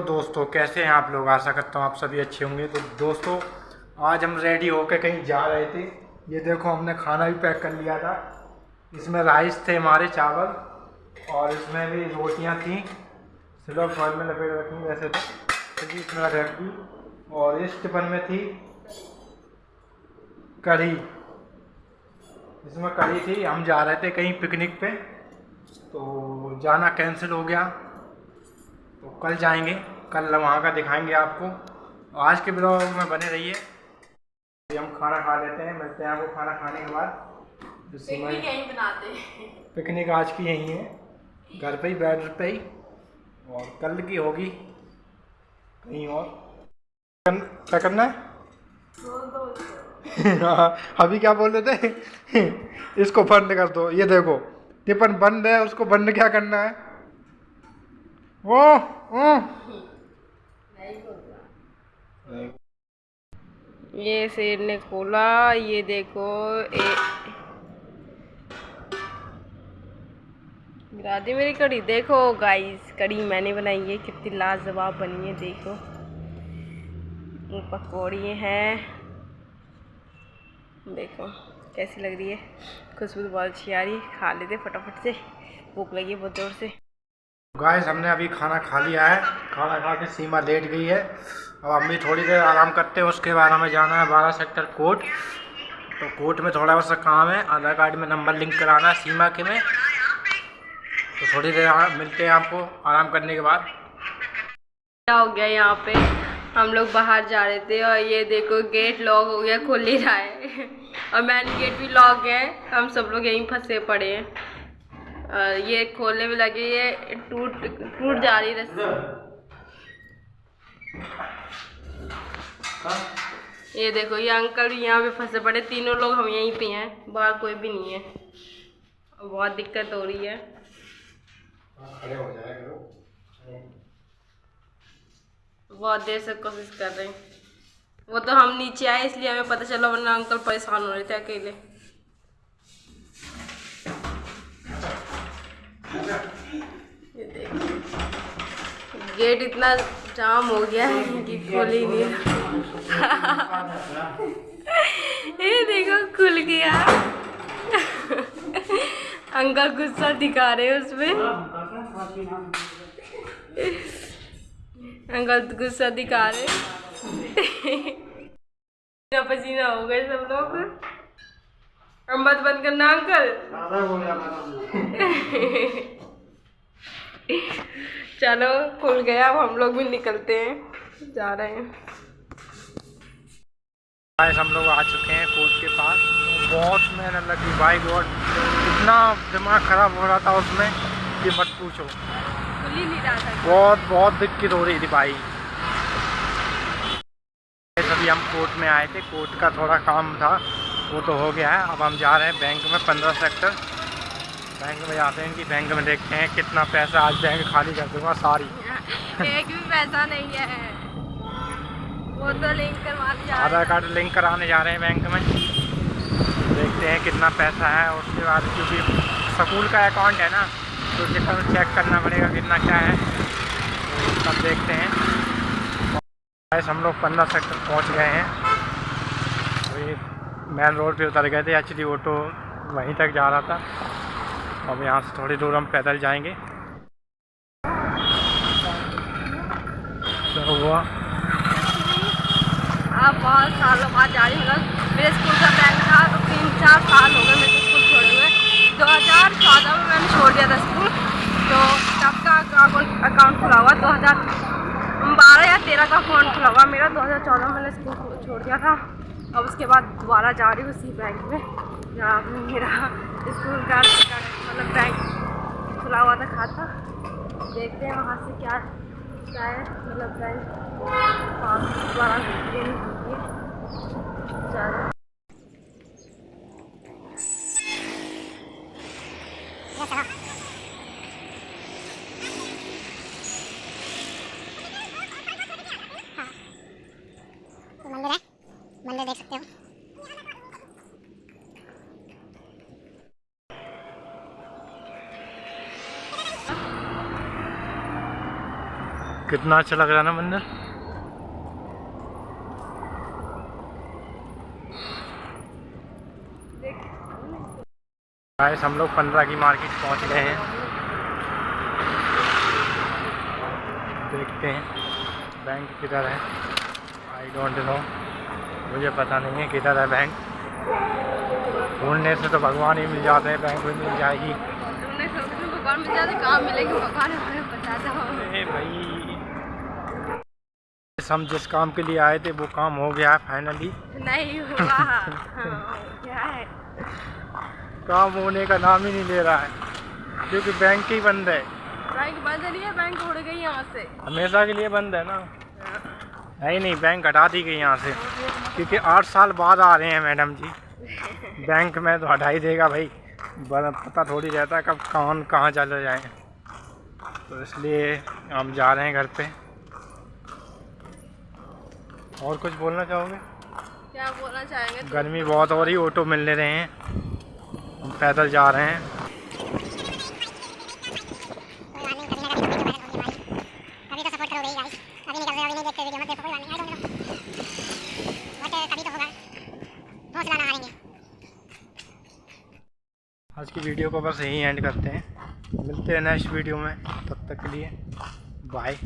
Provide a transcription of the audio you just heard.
दोस्तों, कैसे हैं आप लोग? आशा करता हूँ आप सभी अच्छे होंगे। तो दोस्तों, आज हम रेडी होकर कहीं जा रहे थे। ये देखो, हमने खाना भी पैक कर लिया था। इसमें राइस थे हमारे चावल और इसमें भी रोटियाँ थी। सिल्वर फॉल में लपेट रखी वैसे तो। भी इसमें रख दी और इस टिफन में थी कढ़ी। इसमें कढ़ी थी। हम जा रहे थे कहीं पिकनिक पे। तो जाना कैंसिल हो गया। तो कल जाएँगे कल वहाँ का दिखाएँगे आपको। आज के ब्लॉग में बने रहिए। हम खाना खा लेते हैं मिलते हैं आपको खाना खाने के बाद। पिकनिक यहीं बनाते हैं। पिकनिक आज की यहीं है। घर पे ही बेड पे ही। और कल की होगी कहीं और। क्या करना है? हाँ, अभी क्या बोल रहे थे? इसको बंद कर दो। ये देखो टिफन बंद है उसको बंद क्या करना है? ये शेर ने खोला, ये देखो, ए... गिरा दी मेरी कड़ी, देखो गाइस कड़ी मैंने बनाई है, कितनी लाजवाब बनी है, देखो। पकौड़ी हैं। देखो, कैसी लग रही है? खुशबू तो बहुत अच्छी आ रही है। खा लेते फटाफट से, भूख लगी बहुत ज़ोर से। गाइस हमने अभी खाना खा लिया है। खाना खा के सीमा लेट गई है। अब हम भी थोड़ी देर आराम करते हैं, उसके बाद हमें जाना है बारह सेक्टर कोर्ट। तो कोर्ट में थोड़ा सा काम है, आधार कार्ड में नंबर लिंक कराना है सीमा के में। तो थोड़ी देर मिलते हैं आपको आराम करने के बाद। क्या हो गया यहाँ पे? हम लोग बाहर जा रहे थे और ये देखो, गेट लॉक हो गया, खुल ही रहा है। और मैन गेट भी लॉक है। हम सब लोग यहीं फंसे पड़े हैं। ये खोलने में लगे ये टूट टूट जा रही रस्सी। ये देखो ये अंकल भी यहाँ पे फंसे पड़े तीनों लोग हम यहीं पे हैं बाहर कोई भी नहीं है। बहुत दिक्कत हो रही है। खड़े हो जाए बहुत देर से कोशिश कर रहे हैं। वो तो हम नीचे आए इसलिए हमें पता चला वरना अंकल परेशान हो रहे थे अकेले। गेट इतना जाम हो गया है कि खुल ही नहीं ये देखो, खुल गया। अंकल गुस्सा दिखा रहे हैं उसमें। अंकल गुस्सा दिखा रहे पसीना हो गए सब लोग। हम मत बंद करना अंकल। चलो खुल गया अब हम लोग भी निकलते हैं। जा रहे हैं। गाइस हम लोग आ चुके हैं कोर्ट के पास। बहुत मेहनत लगी भाई गॉड इतना दिमाग ख़राब हो रहा था उसमें कि मत पूछो। नहीं बहुत बहुत दिक्कत हो रही थी भाई। अभी हम कोर्ट में आए थे। कोर्ट का थोड़ा काम था। वो तो हो गया है। अब हम जा रहे हैं बैंक में पंद्रह सेक्टर। बैंक में जाते हैं कि बैंक में देखते हैं कितना पैसा आज बैंक खाली कर दूँगा सारी। एक भी पैसा नहीं है। वो तो लिंक करवा दिया आधार कार्ड लिंक कराने जा रहे हैं बैंक में। देखते हैं कितना पैसा है उसके बाद क्योंकि स्कूल का अकाउंट है ना तो कितना चेक करना पड़ेगा कितना क्या है। तो तब देखते हैं। हम लोग पंद्रह सेक्टर पहुँच गए हैं। तो ये मेन रोड पे उतर गए थे। एक्चुअली ऑटो वहीं तक जा रहा था। अब यहाँ से थोड़ी दूर हम पैदल जाएँगे। तो हुआ? आप बहुत सालों बाद जा रही हूँ मेरे स्कूल का बैंक था तो तीन चार साल हो गए मेरे स्कूल छोड़े हुए। दो हज़ार चौदह में मैंने छोड़ दिया था स्कूल। तो तब का अकाउंट खुला हुआ, दो हज़ार बारह या तेरह का अकाउंट खुला हुआ मेरा। दो हज़ार चौदह में मैंने स्कूल छोड़ दिया था। अब उसके बाद दोबारा जा रही हूँ उसी बैंक में। जहाँ मेरा स्कूल का मतलब बैंक खुला हुआ था, खाता। देखते हैं वहाँ से क्या क्या है। मतलब बैंक दोबारा होगी ज़्यादा मंदिर है मंदिर देख सकते हो कितना अच्छा लग रहा है ना मंदिर? गाइस हम लोग पंद्रह की मार्केट पहुँच गए हैं। देखते हैं बैंक किधर है? आई डोंट नो मुझे पता नहीं है किधर है बैंक ढूँढने से तो भगवान ही मिल जाते हैं बैंक भी मिल जाएगी। सोचा भगवान मिल जाते कहाँ मिलेगी? भगवान हमें बता दो अरे हम जिस काम के लिए आए थे वो काम हो गया है फाइनली नहीं हुआ। हाँ, क्या है? काम होने का नाम ही नहीं ले रहा है क्योंकि बैंक ही बंद है। बैंक बंद नहीं है बैंक उड़ गई यहाँ से। हमेशा के लिए बंद है ना? नहीं नहीं बैंक हटा दी गई यहाँ से क्योंकि आठ साल बाद आ रहे हैं मैडम जी। बैंक में तो हटा ही देगा भाई। पता थोड़ी रहता है कब कौन कहाँ चले जाए। तो इसलिए हम जा रहे हैं घर पे। और कुछ बोलना चाहोगे? क्या बोलना चाहेंगे? गर्मी बहुत हो रही ऑटो मिल नहीं रहे हैं। हम पैदल जा रहे हैं। आज की वीडियो को बस यहीं एंड करते हैं। मिलते हैं नेक्स्ट वीडियो में। तब तक के लिए बाय